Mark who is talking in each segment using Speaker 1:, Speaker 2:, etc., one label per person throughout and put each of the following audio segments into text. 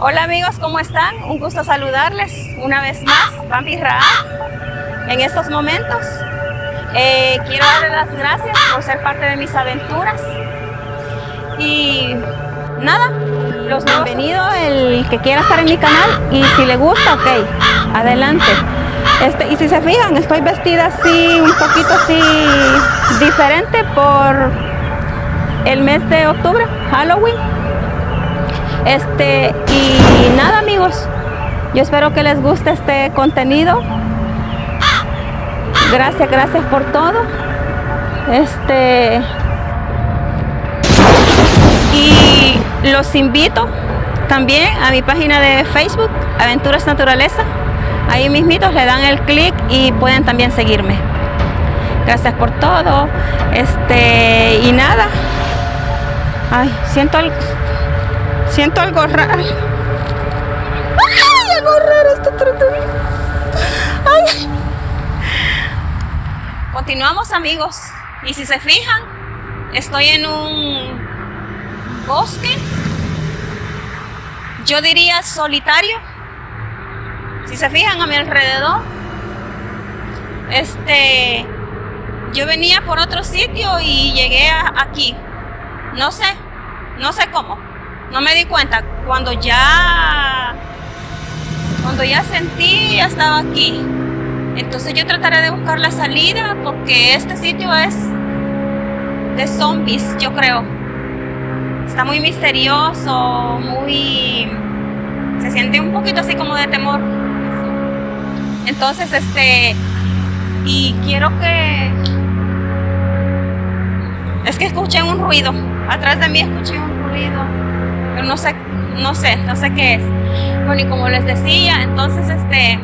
Speaker 1: Hola amigos, ¿cómo están? Un gusto saludarles una vez más, Bambi Ra, en estos momentos. Eh, quiero darles las gracias por ser parte de mis aventuras. Y nada, los bienvenido el que quiera estar en mi canal y si le gusta, ok, adelante. Este, y si se fijan, estoy vestida así, un poquito así diferente por el mes de octubre, Halloween. Este, y nada amigos, yo espero que les guste este contenido. Gracias, gracias por todo. Este, y los invito también a mi página de Facebook, Aventuras Naturaleza. Ahí mismitos le dan el clic y pueden también seguirme. Gracias por todo. Este, y nada. Ay, siento algo, siento algo raro. Ay, algo raro está Ay. Continuamos amigos. Y si se fijan, estoy en un bosque. Yo diría solitario. Si se fijan a mi alrededor, este, yo venía por otro sitio y llegué aquí. No sé, no sé cómo. No me di cuenta. Cuando ya, cuando ya sentí, ya estaba aquí. Entonces yo trataré de buscar la salida porque este sitio es de zombies, yo creo. Está muy misterioso, muy... Se siente un poquito así como de temor. Entonces, este, y quiero que, es que escuché un ruido, atrás de mí escuché un ruido, no sé, no sé, no sé qué es. Bueno, y como les decía, entonces, este,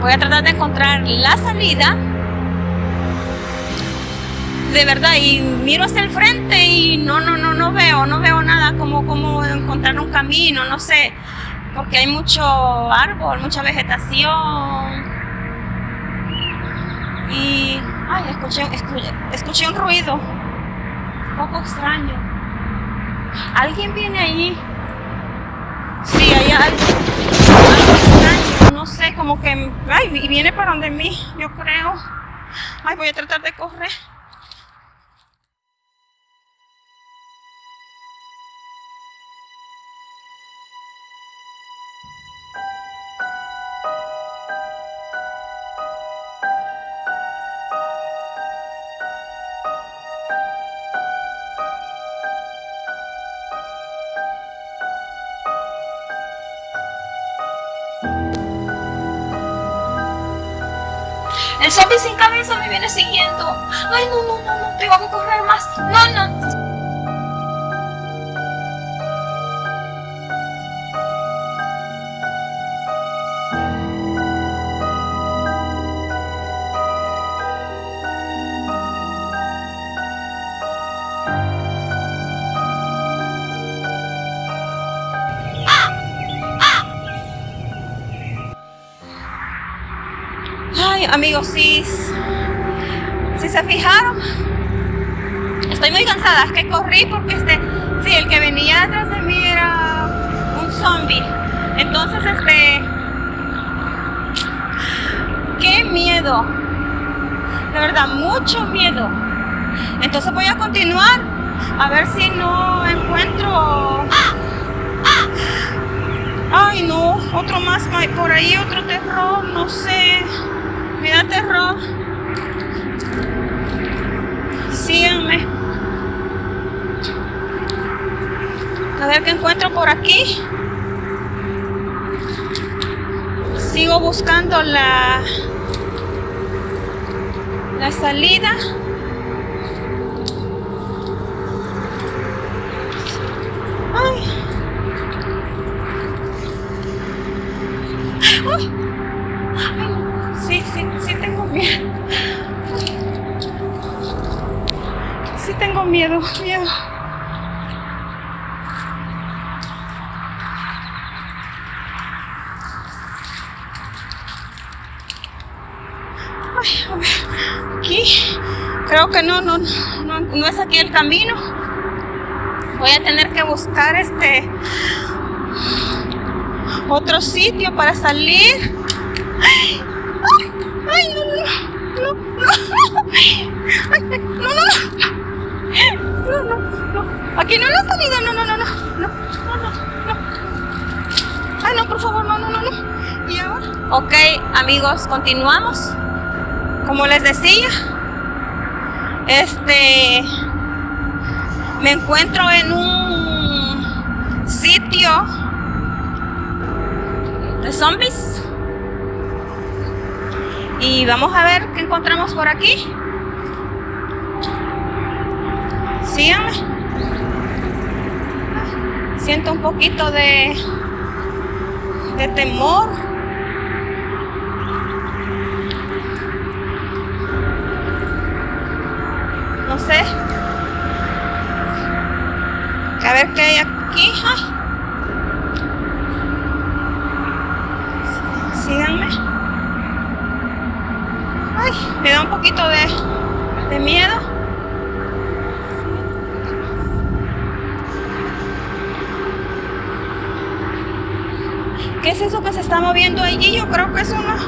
Speaker 1: voy a tratar de encontrar la salida de verdad y miro hacia el frente y no no no no veo no veo nada como como encontrar un camino no sé porque hay mucho árbol, mucha vegetación. Y, ay, escuché, escuché, un ruido, un poco extraño. ¿Alguien viene allí? Sí, hay algo, extraño, no sé, como que, ay, y viene para donde mí, yo creo. Ay, voy a tratar de correr. El sin cabeza me viene siguiendo. Ay, no, no, no, no, tengo que correr más. No, no. Amigos, si, si se fijaron, estoy muy cansada, es que corrí porque este, sí, el que venía detrás de mí era un zombie. Entonces, este, qué miedo, de verdad, mucho miedo. Entonces voy a continuar a ver si no encuentro... Ay, no, otro más, por ahí otro terror, no sé. Me da terror. A ver qué encuentro por aquí. Sigo buscando la, la salida. Ay. Sí, sí, tengo miedo. Sí tengo miedo, miedo. Ay, a ver, aquí, creo que no, no, no, no es aquí el camino. Voy a tener que buscar este otro sitio para salir no. No, no, no. No, no. Aquí no es la salida. No, no, no, no. No, no, no. Ay, no, por favor, no, no, no, no. ¿Y ahora? Ok, amigos, continuamos. Como les decía, este me encuentro en un sitio de zombies y vamos a ver qué encontramos por aquí. Síganme. Siento un poquito de de temor no sé a ver qué hay aquí Ay. síganme. Ay, me da un poquito de, de miedo. ¿Qué es eso que se está moviendo allí? Yo creo que es una,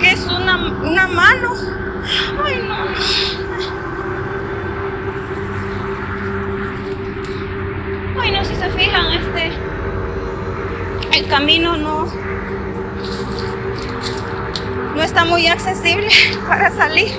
Speaker 1: que es una, una mano. Ay, no. Ay, no, si se fijan, este, el camino no, no está muy accesible para salir.